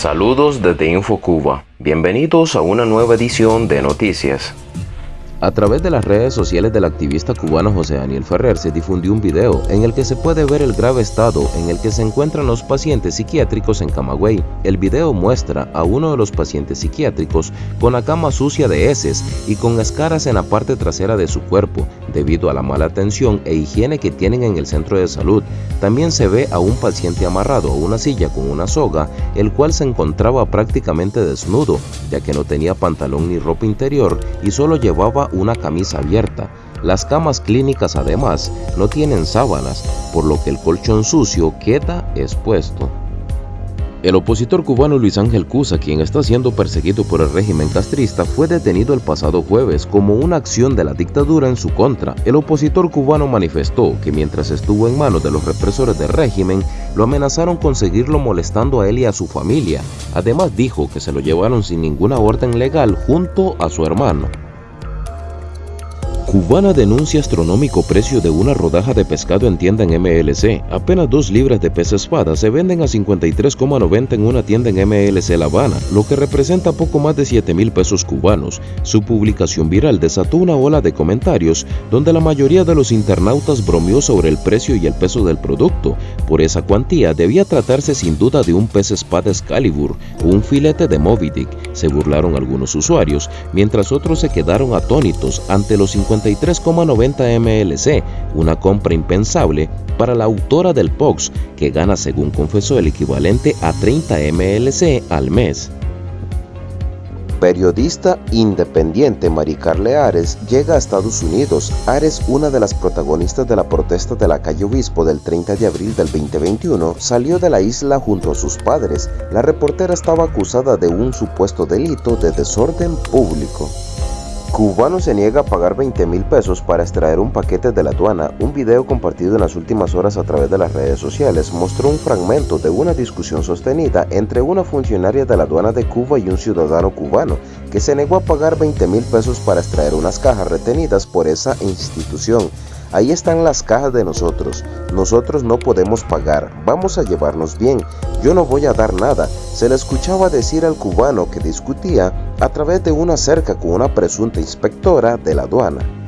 Saludos desde InfoCuba. Bienvenidos a una nueva edición de Noticias. A través de las redes sociales del activista cubano José Daniel Ferrer se difundió un video en el que se puede ver el grave estado en el que se encuentran los pacientes psiquiátricos en Camagüey. El video muestra a uno de los pacientes psiquiátricos con la cama sucia de heces y con escaras en la parte trasera de su cuerpo, debido a la mala atención e higiene que tienen en el centro de salud. También se ve a un paciente amarrado a una silla con una soga, el cual se encontraba prácticamente desnudo, ya que no tenía pantalón ni ropa interior y solo llevaba una camisa abierta. Las camas clínicas además no tienen sábanas, por lo que el colchón sucio queda expuesto. El opositor cubano Luis Ángel Cusa, quien está siendo perseguido por el régimen castrista, fue detenido el pasado jueves como una acción de la dictadura en su contra. El opositor cubano manifestó que mientras estuvo en manos de los represores del régimen, lo amenazaron con seguirlo molestando a él y a su familia. Además dijo que se lo llevaron sin ninguna orden legal junto a su hermano. Cubana denuncia astronómico precio de una rodaja de pescado en tienda en MLC. Apenas dos libras de pez espada se venden a 53,90 en una tienda en MLC La Habana, lo que representa poco más de 7 mil pesos cubanos. Su publicación viral desató una ola de comentarios donde la mayoría de los internautas bromeó sobre el precio y el peso del producto. Por esa cuantía debía tratarse sin duda de un pez espada Excalibur o un filete de Moby Dick, se burlaron algunos usuarios, mientras otros se quedaron atónitos ante los 50 53,90 MLC, una compra impensable para la autora del POX, que gana según confesó el equivalente a 30 MLC al mes. Periodista independiente Maricarle Ares llega a Estados Unidos. Ares, una de las protagonistas de la protesta de la calle Obispo del 30 de abril del 2021, salió de la isla junto a sus padres. La reportera estaba acusada de un supuesto delito de desorden público. Cubano se niega a pagar 20 mil pesos para extraer un paquete de la aduana. Un video compartido en las últimas horas a través de las redes sociales mostró un fragmento de una discusión sostenida entre una funcionaria de la aduana de Cuba y un ciudadano cubano que se negó a pagar 20 mil pesos para extraer unas cajas retenidas por esa institución. Ahí están las cajas de nosotros. Nosotros no podemos pagar. Vamos a llevarnos bien. Yo no voy a dar nada. Se le escuchaba decir al cubano que discutía a través de una cerca con una presunta inspectora de la aduana.